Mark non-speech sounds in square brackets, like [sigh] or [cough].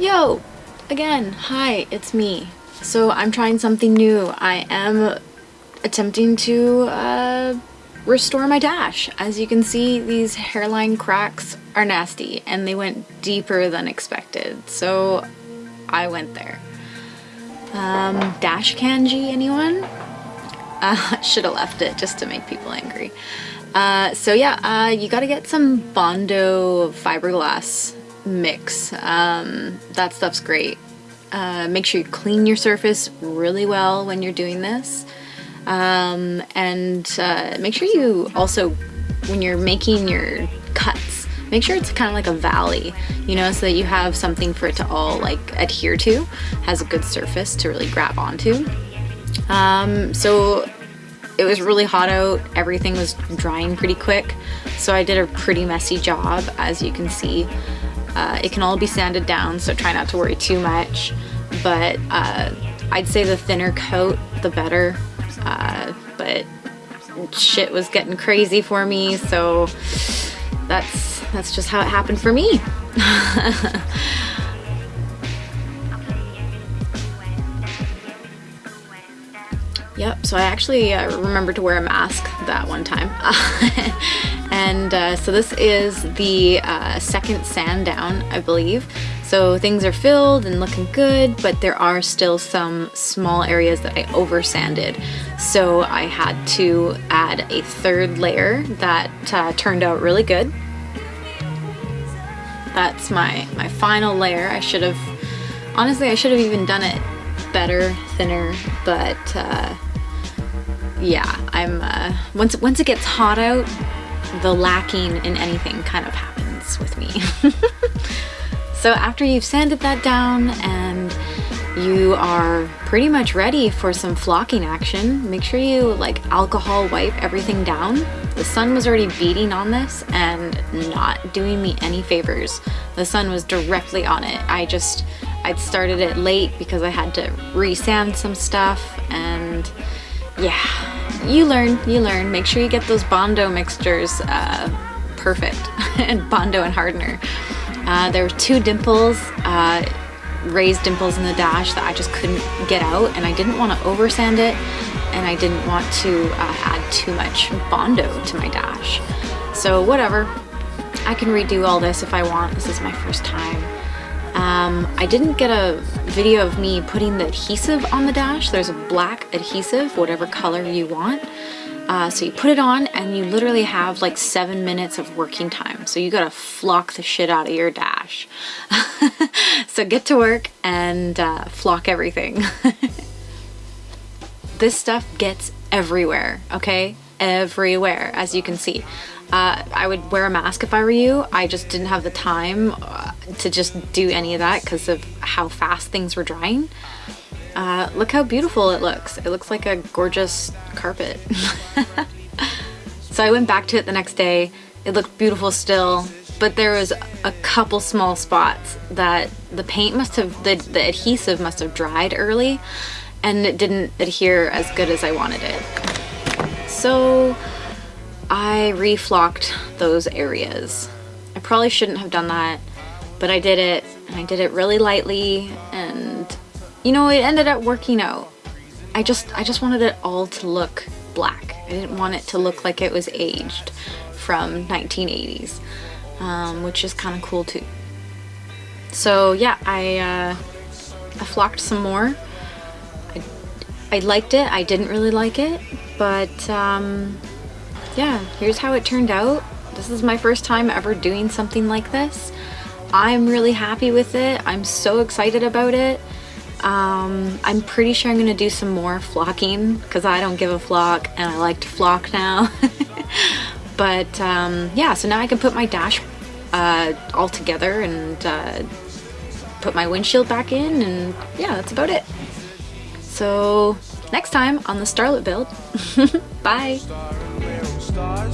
Yo! Again, hi, it's me. So I'm trying something new. I am attempting to uh, restore my dash. As you can see, these hairline cracks are nasty and they went deeper than expected. So I went there. Um, dash kanji, anyone? [laughs] Uh, should have left it just to make people angry. Uh, so yeah, uh, you gotta get some Bondo fiberglass mix. Um, that stuff's great. Uh, make sure you clean your surface really well when you're doing this. Um, and uh, make sure you also, when you're making your cuts, make sure it's kind of like a valley, you know, so that you have something for it to all like adhere to, has a good surface to really grab onto. Um, so it was really hot out, everything was drying pretty quick, so I did a pretty messy job, as you can see. Uh, it can all be sanded down, so try not to worry too much, but uh, I'd say the thinner coat, the better, uh, but shit was getting crazy for me, so that's, that's just how it happened for me. [laughs] Yep, so I actually uh, remembered to wear a mask that one time. [laughs] and uh, so this is the uh, second sand down, I believe. So things are filled and looking good, but there are still some small areas that I over sanded. So I had to add a third layer that uh, turned out really good. That's my, my final layer. I should have, honestly, I should have even done it better, thinner, but uh, yeah, I'm, uh, once, once it gets hot out, the lacking in anything kind of happens with me. [laughs] so after you've sanded that down and you are pretty much ready for some flocking action, make sure you like alcohol wipe everything down. The sun was already beating on this and not doing me any favors. The sun was directly on it. I just, I'd started it late because I had to resand some stuff and yeah, you learn, you learn. Make sure you get those Bondo mixtures uh, perfect, [laughs] and Bondo and hardener. Uh, there were two dimples, uh, raised dimples in the dash that I just couldn't get out, and I didn't want to oversand it, and I didn't want to uh, add too much Bondo to my dash. So whatever, I can redo all this if I want. This is my first time. Um, I didn't get a video of me putting the adhesive on the dash. There's a black adhesive, whatever color you want. Uh, so you put it on and you literally have like seven minutes of working time. So you gotta flock the shit out of your dash. [laughs] so get to work and uh, flock everything. [laughs] this stuff gets everywhere, okay? Everywhere, as you can see. Uh, I would wear a mask if I were you. I just didn't have the time uh, to just do any of that because of how fast things were drying. Uh, look how beautiful it looks. It looks like a gorgeous carpet. [laughs] so I went back to it the next day. It looked beautiful still, but there was a couple small spots that the paint must have, the, the adhesive must have dried early and it didn't adhere as good as I wanted it. So I reflocked those areas. I probably shouldn't have done that, but I did it and I did it really lightly and you know, it ended up working out. I just, I just wanted it all to look black. I didn't want it to look like it was aged from 1980s, um, which is kind of cool too. So yeah, I, uh, I flocked some more. I, liked it. I didn't really like it, but um, yeah, here's how it turned out. This is my first time ever doing something like this. I'm really happy with it. I'm so excited about it. Um, I'm pretty sure I'm going to do some more flocking because I don't give a flock and I like to flock now. [laughs] but um, yeah, so now I can put my dash uh, all together and uh, put my windshield back in and yeah, that's about it. So next time on the Starlet build. [laughs] Bye! star,